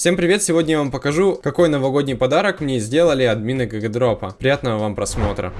Всем привет! Сегодня я вам покажу, какой новогодний подарок мне сделали админы Гагадропа. Приятного вам просмотра!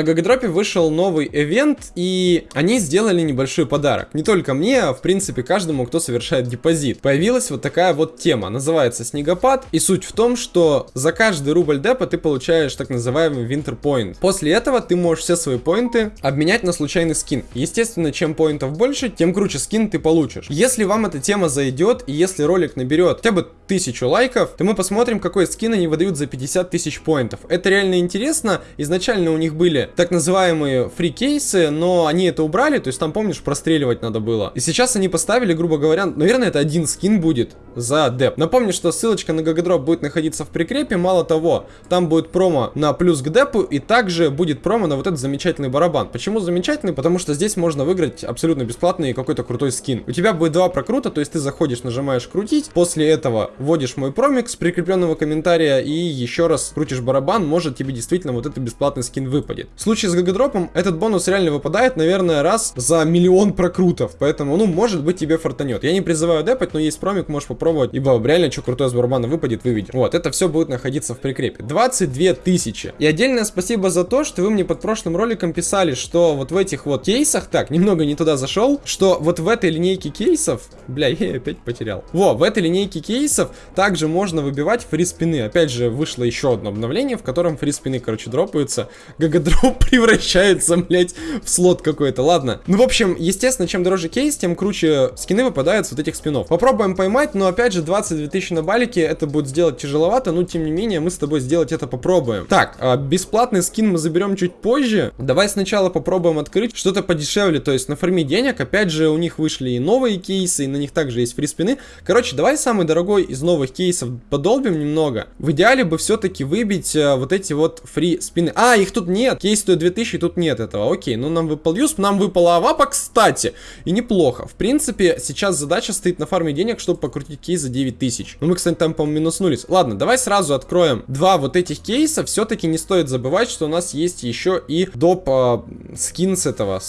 На Гагадропе вышел новый ивент, и они сделали небольшой подарок. Не только мне, а в принципе каждому, кто совершает депозит. Появилась вот такая вот тема, называется Снегопад, и суть в том, что за каждый рубль депа ты получаешь так называемый Winter Point. После этого ты можешь все свои поинты обменять на случайный скин. Естественно, чем поинтов больше, тем круче скин ты получишь. Если вам эта тема зайдет, и если ролик наберет хотя бы тысячу лайков, то мы посмотрим, какой скин они выдают за 50 тысяч поинтов. Это реально интересно. Изначально у них были так называемые free кейсы, но они это убрали, то есть там, помнишь, простреливать надо было. И сейчас они поставили, грубо говоря, наверное, это один скин будет за деп. Напомню, что ссылочка на GGDrop будет находиться в прикрепе, мало того, там будет промо на плюс к депу, и также будет промо на вот этот замечательный барабан. Почему замечательный? Потому что здесь можно выиграть абсолютно бесплатный какой-то крутой скин. У тебя будет два прокрута, то есть ты заходишь, нажимаешь крутить, после этого вводишь мой промик с прикрепленного комментария и еще раз крутишь барабан, может тебе действительно вот этот бесплатный скин выпадет. В случае с GGDrop ом этот бонус реально выпадает, наверное, раз за миллион прокрутов. Поэтому, ну, может быть, тебе фартанет. Я не призываю депать, но есть промик, можешь попробовать. Ибо реально, что крутое с барабана выпадет, выведем. Вот, это все будет находиться в прикрепе. 22 тысячи. И отдельное спасибо за то, что вы мне под прошлым роликом писали, что вот в этих вот кейсах, так, немного не туда зашел, что вот в этой линейке кейсов, бля, я опять потерял. Во, в этой линейке кейсов также можно выбивать free спины. Опять же, вышло еще одно обновление, в котором free спины, короче, дропаются. Гагадроп превращается, блядь, в слот какой-то. Ладно. Ну, в общем, естественно, чем дороже кейс, тем круче скины выпадают вот этих спинов. Попробуем поймать, но опять же, 22 тысячи на балике, это будет сделать тяжеловато, но тем не менее, мы с тобой сделать это попробуем. Так, а бесплатный скин мы заберем чуть позже. Давай сначала попробуем открыть что-то подешевле, то есть на форме денег. Опять же, у них вышли и новые кейсы, и на них также есть фри спины. Короче, давай самый дорогой из новых кейсов подолбим немного. В идеале бы все-таки выбить а, вот эти вот фри спины. А, их тут нет. Стоит 2000, тут нет этого. Окей, ну нам выпал юз, нам выпала авапа, кстати. И неплохо. В принципе, сейчас задача стоит на фарме денег, чтобы покрутить кейс за 9000. Ну мы, кстати, там, по-моему, минуснулись. Ладно, давай сразу откроем два вот этих кейса. Все-таки не стоит забывать, что у нас есть еще и доп э, скин с этого.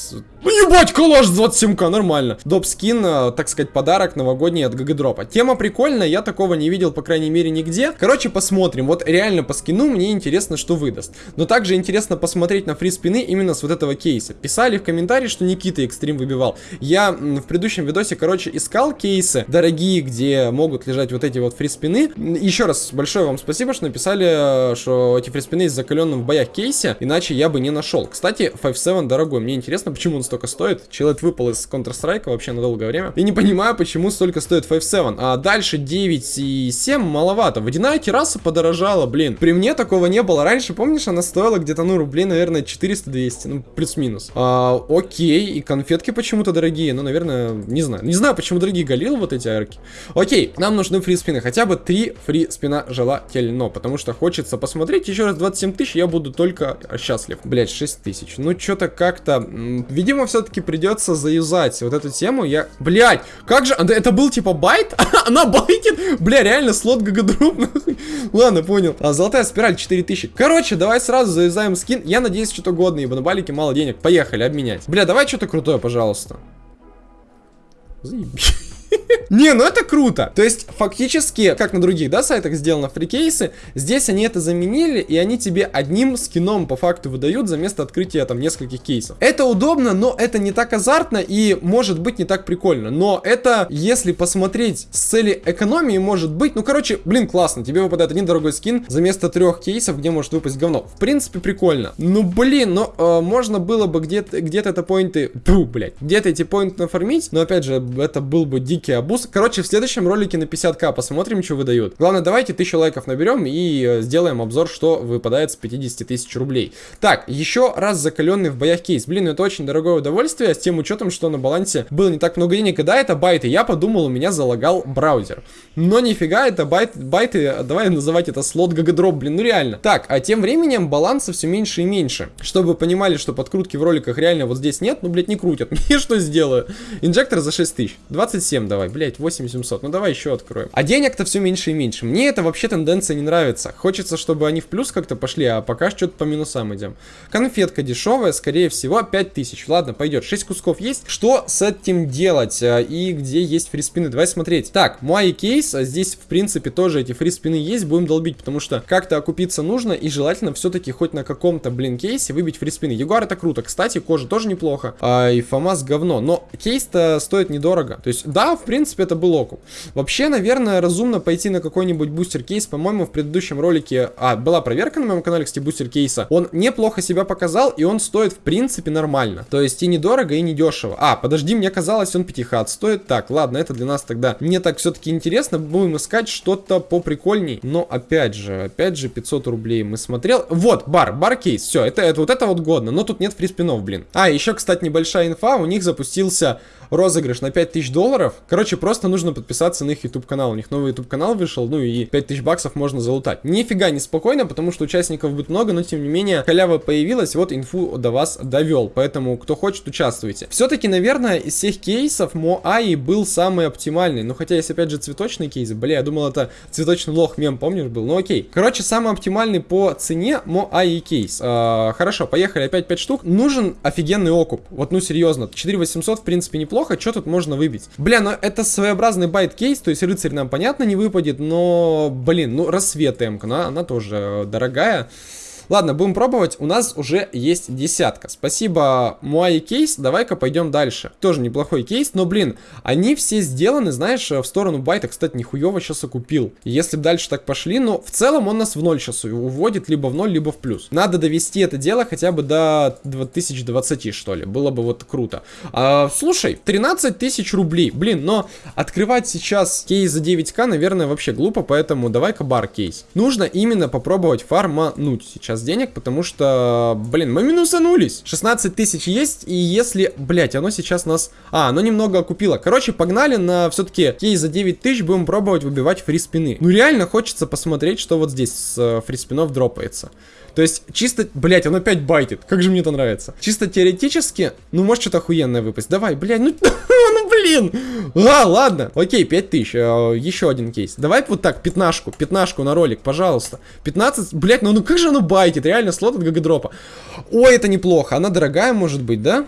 Ну ебать, коллаж 27к, нормально. Доп скин, э, так сказать, подарок новогодний от Гагадропа. Тема прикольная, я такого не видел, по крайней мере, нигде. Короче, посмотрим. Вот реально по скину мне интересно, что выдаст. Но также интересно посмотреть на фри спины именно с вот этого кейса. Писали в комментарии, что Никита экстрим выбивал. Я в предыдущем видосе, короче, искал кейсы дорогие, где могут лежать вот эти вот фри спины. Еще раз большое вам спасибо, что написали, э, что эти фри спины из закаленным в боях кейсе, иначе я бы не нашел. Кстати, 5.7 дорогой. Мне интересно, почему он столько стоит. Человек выпал из Counter-Strike вообще на долгое время. И не понимаю, почему столько стоит 5.7. А дальше 9 и 7 маловато. Водяная терраса подорожала, блин. При мне такого не было. Раньше, помнишь, она стоила где-то, ну, рублей, наверное, 400-200. Ну, плюс-минус. А, окей. И конфетки почему-то дорогие. Ну, наверное, не знаю. Не знаю, почему дорогие галил вот эти арки. Окей. Нам нужны фри спины. Хотя бы 3 фри спина желательно. Потому что хочется посмотреть. Еще раз 27 тысяч, я буду только счастлив. Блять, 6 тысяч. Ну, что-то как-то... Видимо, все-таки придется заюзать вот эту тему. Я, блядь, как же, это был типа байт? Она байтит? Бля, реально, слот GGDrop, Ладно, понял. А, золотая спираль 4000. Короче, давай сразу заюзаем скин. Я надеюсь, что-то годное, ибо на балике мало денег. Поехали, обменять. Бля, давай что-то крутое, пожалуйста. Заебись. Не, ну это круто. То есть, фактически, как на других, да, сайтах сделано free кейсы, здесь они это заменили, и они тебе одним скином по факту выдают за место открытия там нескольких кейсов. Это удобно, но это не так азартно и может быть не так прикольно. Но это, если посмотреть с цели экономии, может быть, ну, короче, блин, классно. Тебе выпадает один дорогой скин за место трех кейсов, где может выпасть говно. В принципе, прикольно. Ну, блин, но э, можно было бы где-то где, -то, это поинты, фу, блядь, где-то эти поинты нафармить, но опять же, это был бы дикий обуз плюс, короче, в следующем ролике на 50к посмотрим, что выдают. Главное, давайте 1000 лайков наберем и э, сделаем обзор, что выпадает с 50 тысяч рублей. Так, еще раз закаленный в боях кейс. Блин, это очень дорогое удовольствие, с тем учетом, что на балансе было не так много денег. И да, это байты. Я подумал, у меня залагал браузер. Но нифига, это байт, байты, давай называть это слот GGDrop, блин, ну реально. Так, а тем временем баланса все меньше и меньше. Чтобы понимали, что подкрутки в роликах реально вот здесь нет, ну, блядь, не крутят. Мне что сделаю? Инжектор за 6 тысяч. 27, давай, блять, 8700, ну давай еще откроем. А денег-то все меньше и меньше. Мне это вообще тенденция не нравится. Хочется, чтобы они в плюс как-то пошли, а пока что-то по минусам идем. Конфетка дешевая, скорее всего, 5000. Ладно, пойдет. 6 кусков есть. Что с этим делать? А, и где есть фриспины? Давай смотреть. Так, мой кейс. А здесь, в принципе, тоже эти фриспины есть. Будем долбить, потому что как-то окупиться нужно. И желательно все-таки хоть на каком-то, блин, кейсе выбить фриспины. Ягуар это круто. Кстати, кожа тоже неплохо. А, и FAMAS говно. Но кейс-то стоит недорого. То есть, да, в принципе, это был окуп. Вообще, наверное, разумно пойти на какой-нибудь бустер кейс. По-моему, в предыдущем ролике... А, была проверка на моем канале, кстати, бустер кейса. Он неплохо себя показал, и он стоит, в принципе, нормально. То есть, и недорого, и недешево. А, подожди, мне казалось, он 5 стоит. Так, ладно, это для нас тогда. Мне так все-таки интересно. Будем искать что-то поприкольней. Но, опять же, опять же, 500 рублей мы смотрел. Вот, бар, бар кейс. Все, это, это вот это вот годно. Но тут нет фриспинов, блин. А, еще, кстати, небольшая инфа. У них запустился розыгрыш на 5000 долларов. Короче, просто нужно подписаться на их YouTube канал. У них новый YouTube канал вышел, ну и 5000 баксов можно залутать. Нифига не спокойно, потому что участников будет много, но тем не менее халява появилась, вот инфу до вас довел. Поэтому, кто хочет, участвуйте. Все-таки, наверное, из всех кейсов Моаи был самый оптимальный. Ну, хотя есть, опять же, цветочный кейс. Бля, я думал, это цветочный лох мем, помнишь, был? Ну, окей. Короче, самый оптимальный по цене Моаи кейс. А, хорошо, поехали, опять 5 штук. Нужен офигенный окуп. Вот, ну, серьезно. 4800, в принципе, неплохо что тут можно выбить? Бля, ну это своеобразный байт-кейс, то есть рыцарь нам понятно не выпадет, но, блин, ну рассвет М-ка, она, она тоже дорогая. Ладно, будем пробовать. У нас уже есть десятка. Спасибо, Муай кейс. Давай-ка пойдем дальше. Тоже неплохой кейс, но, блин, они все сделаны, знаешь, в сторону байта. Кстати, нихуево сейчас окупил. Если бы дальше так пошли, но в целом он нас в ноль сейчас уводит, либо в ноль, либо в плюс. Надо довести это дело хотя бы до 2020, что ли. Было бы вот круто. А, слушай, 13 тысяч рублей. Блин, но открывать сейчас кейс за 9к, наверное, вообще глупо, поэтому давай-ка бар кейс. Нужно именно попробовать фармануть сейчас сейчас денег, потому что, блин, мы минусанулись. 16 тысяч есть, и если, блять, оно сейчас нас... А, оно немного окупило. Короче, погнали на все-таки кейс за 9 тысяч, будем пробовать выбивать фри спины. Ну, реально хочется посмотреть, что вот здесь с э, фри спинов дропается. То есть, чисто, блять, он опять байтит. Как же мне это нравится. Чисто теоретически, ну, может что-то охуенное выпасть. Давай, блядь, ну, ну, блин. А, ладно. Окей, 5000. Э, еще один кейс. Давай вот так, пятнашку, пятнашку на ролик, пожалуйста. 15, блять, ну, ну как же оно байтит? Реально, слот от гагадропа. Ой, это неплохо. Она дорогая, может быть, да?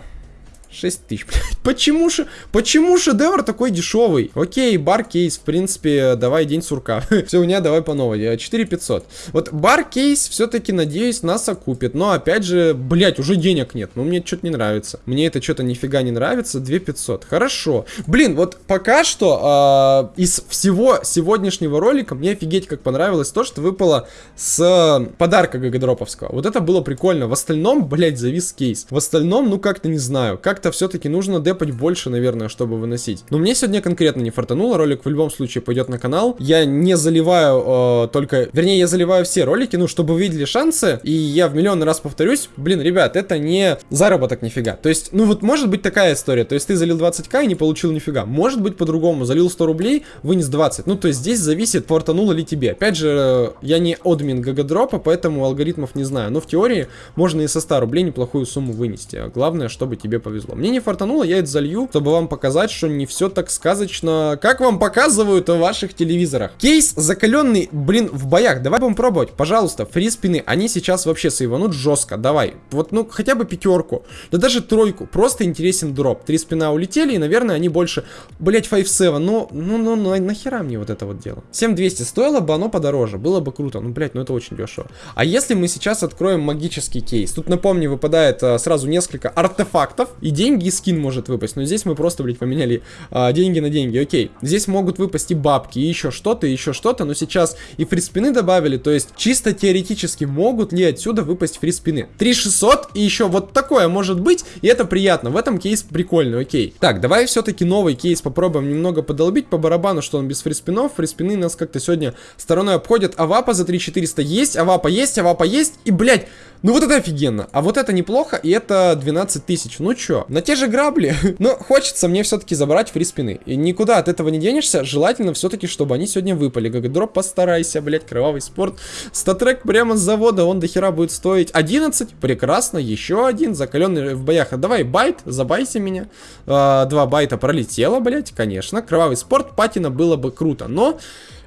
6 тысяч, блядь. Почему, ше, почему шедевр такой дешевый? Окей, бар кейс, в принципе, давай день сурка. Все, у меня давай по новой. 4 500. Вот бар кейс все-таки, надеюсь, нас окупит. Но, опять же, блядь, уже денег нет. Ну, мне что-то не нравится. Мне это что-то нифига не нравится. 2 500. Хорошо. Блин, вот пока что э, из всего сегодняшнего ролика мне офигеть как понравилось то, что выпало с подарка гагадроповского. Вот это было прикольно. В остальном, блядь, завис кейс. В остальном, ну, как-то не знаю. Как как-то все-таки нужно депать больше, наверное, чтобы выносить. Но мне сегодня конкретно не фартануло, ролик в любом случае пойдет на канал. Я не заливаю э, только... Вернее, я заливаю все ролики, ну, чтобы видели шансы. И я в миллион раз повторюсь, блин, ребят, это не заработок нифига. То есть, ну вот может быть такая история. То есть ты залил 20к и не получил нифига. Может быть по-другому. Залил 100 рублей, вынес 20. Ну, то есть здесь зависит, фартануло ли тебе. Опять же, я не админ гагадропа, поэтому алгоритмов не знаю. Но в теории можно и со 100 рублей неплохую сумму вынести. Главное, чтобы тебе повезло. Мне не фартануло, я это залью, чтобы вам показать, что не все так сказочно, как вам показывают в ваших телевизорах. Кейс закаленный, блин, в боях. Давай будем пробовать, пожалуйста, фри спины. Они сейчас вообще сейванут жестко. Давай, вот, ну, хотя бы пятерку, да даже тройку. Просто интересен дроп. Три спина улетели, и, наверное, они больше... Блять, 5-7, ну, ну, ну, ну, нахера мне вот это вот дело? 7200 стоило бы оно подороже, было бы круто. Ну, блять, ну это очень дешево. А если мы сейчас откроем магический кейс? Тут, напомню, выпадает а, сразу несколько артефактов. Идея деньги и скин может выпасть. Но здесь мы просто, блядь, поменяли а, деньги на деньги. Окей. Здесь могут выпасть и бабки, и еще что-то, и еще что-то. Но сейчас и фриспины добавили. То есть, чисто теоретически, могут ли отсюда выпасть фриспины? 3600 и еще вот такое может быть. И это приятно. В этом кейс прикольный, окей. Так, давай все-таки новый кейс попробуем немного подолбить по барабану, что он без фриспинов. Фриспины нас как-то сегодня стороной обходят. Авапа за 3400 есть, авапа есть, авапа есть. И, блядь, ну вот это офигенно. А вот это неплохо, и это 12 тысяч. Ну чё, На те же грабли. Но хочется мне все-таки забрать фриспины. И никуда от этого не денешься. Желательно все-таки, чтобы они сегодня выпали. GGDrop постарайся, блять, кровавый спорт. StatTrak прямо с завода, он до хера будет стоить 11. Прекрасно, еще один, закаленный в боях. А давай байт, забайся меня. А, два байта пролетело, блять, конечно. Кровавый спорт, патина было бы круто. Но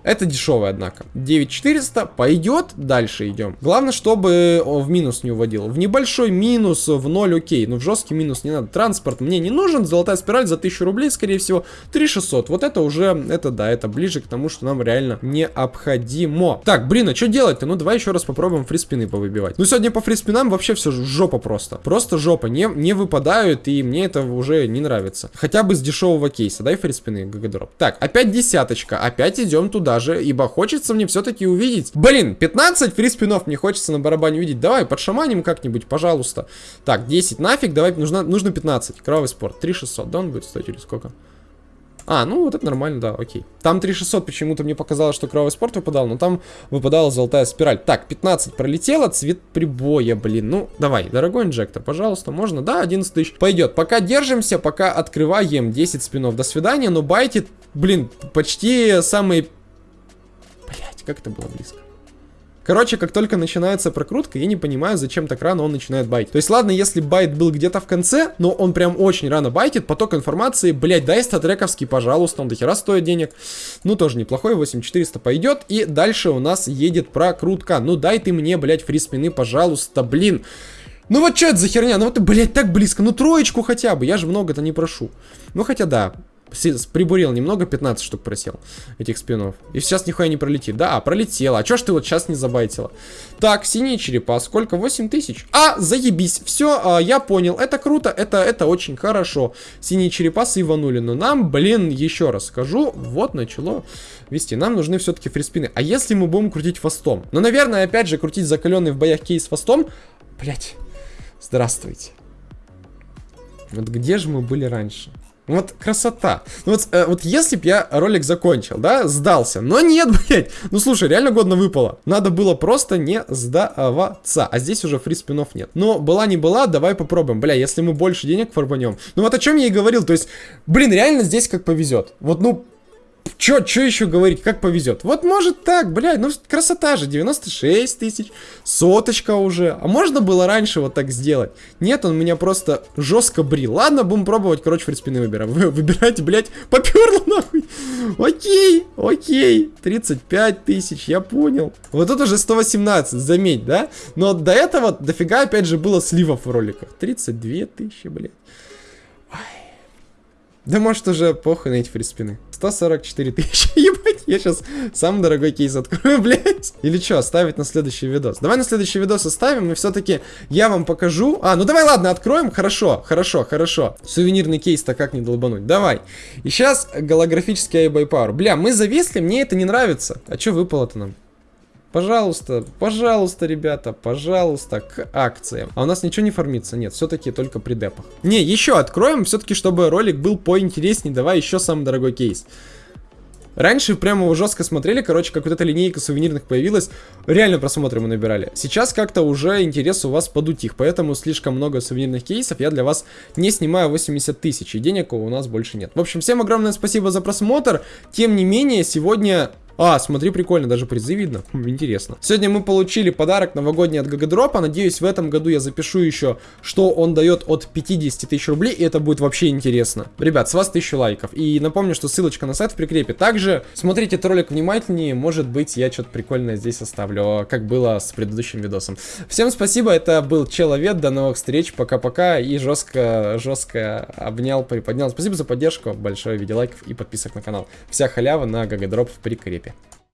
это дешевый, однако. 9400 пойдет, дальше идем. Главное, чтобы в минус не уводил. В небольшой минус, в ноль окей, но в жесткий минус не надо. Транспорт мне не нужен, золотая спираль за 1000 рублей, скорее всего, 3600. Вот это уже, это да, это ближе к тому, что нам реально необходимо. Так, блин, а что делать-то? Ну, давай еще раз попробуем фриспины повыбивать. Ну, сегодня по фриспинам вообще все жопа просто. Просто жопа, не, не выпадают, и мне это уже не нравится. Хотя бы с дешевого кейса, дай фриспины, GGDrop. Так, опять десяточка, опять идем туда даже, ибо хочется мне все-таки увидеть. Блин, 15 фриспинов мне хочется на барабане увидеть. Давай, подшаманим как-нибудь, пожалуйста. Так, 10 нафиг, давай, нужно, нужно 15. Кровавый спорт, 3600, да он будет стоить или сколько? А, ну вот это нормально, да, окей. Там 3600 почему-то мне показалось, что кровавый спорт выпадал, но там выпадала золотая спираль. Так, 15 пролетело, цвет прибоя, блин. Ну, давай, дорогой инжектор, пожалуйста, можно? Да, 11 тысяч. Пойдет. Пока держимся, пока открываем 10 спинов. До свидания, но байтит, блин, почти самые как это было близко. Короче, как только начинается прокрутка, я не понимаю, зачем так рано он начинает байтить. То есть, ладно, если байт был где-то в конце, но он прям очень рано байтит, поток информации, блять, дай статрековский, пожалуйста, он дохера стоит денег. Ну, тоже неплохой, 8400 пойдет. И дальше у нас едет прокрутка. Ну, дай ты мне, блять, фриспины, пожалуйста, блин. Ну вот что это за херня? Ну вот, блядь, так близко. Ну троечку хотя бы. Я же много-то не прошу. Ну хотя да, Прибурил немного, 15 штук просел этих спинов. И сейчас нихуя не пролетит. Да, пролетела. А чё ж ты вот сейчас не забайтила? Так, синие черепа. Сколько? 8 тысяч. А, заебись. Все, а, я понял. Это круто, это, это очень хорошо. Синие черепа сыванули. Но нам, блин, еще раз скажу. Вот начало вести. Нам нужны все-таки фриспины. А если мы будем крутить фастом? Ну, наверное, опять же, крутить закаленный в боях кейс фастом. Блять. Здравствуйте. Вот где же мы были раньше? Вот красота. Ну вот, э, вот если бы я ролик закончил, да, сдался. Но нет, блядь. Ну слушай, реально годно выпало. Надо было просто не сдаваться. А здесь уже фри спинов нет. Но была не была, давай попробуем. Бля, если мы больше денег фарбанем. Ну вот о чем я и говорил. То есть, блин, реально здесь как повезет. Вот, ну, Чё, чё еще говорить, как повезет? Вот может так, блядь, ну красота же, 96 тысяч, соточка уже. А можно было раньше вот так сделать? Нет, он меня просто жестко брил. Ладно, будем пробовать, короче, фриспины выбираем. Вы выбирайте, блядь, поперло нахуй. Окей, окей, 35 тысяч, я понял. Вот тут уже 118, заметь, да? Но до этого дофига опять же было сливов в роликах. 32 тысячи, блядь. Да может уже похуй на эти фриспины. 144 тысячи, ебать, я сейчас самый дорогой кейс открою, блядь. Или что, оставить на следующий видос? Давай на следующий видос оставим, и все-таки я вам покажу. А, ну давай, ладно, откроем, хорошо, хорошо, хорошо. Сувенирный кейс-то как не долбануть, давай. И сейчас голографический iBuyPower. Бля, мы зависли, мне это не нравится. А что выпало-то нам? Пожалуйста, пожалуйста, ребята, пожалуйста, к акциям. А у нас ничего не фармится? Нет, все-таки только при депах. Не, еще откроем, все-таки, чтобы ролик был поинтереснее. Давай еще самый дорогой кейс. Раньше прямо его жестко смотрели, короче, как вот эта линейка сувенирных появилась, реально просмотры мы набирали. Сейчас как-то уже интерес у вас подутих, поэтому слишком много сувенирных кейсов я для вас не снимаю 80 тысяч, и денег у нас больше нет. В общем, всем огромное спасибо за просмотр, тем не менее, сегодня а, смотри, прикольно, даже призы видно. Хм, интересно. Сегодня мы получили подарок новогодний от Гагадропа. Надеюсь, в этом году я запишу еще, что он дает от 50 тысяч рублей, и это будет вообще интересно. Ребят, с вас 1000 лайков. И напомню, что ссылочка на сайт в прикрепе. Также смотрите этот ролик внимательнее, может быть, я что-то прикольное здесь оставлю, как было с предыдущим видосом. Всем спасибо, это был Человек, до новых встреч, пока-пока, и жестко, жестко обнял, приподнял. Спасибо за поддержку, большое видео лайков и подписок на канал. Вся халява на Гагадроп в прикрепе этапе.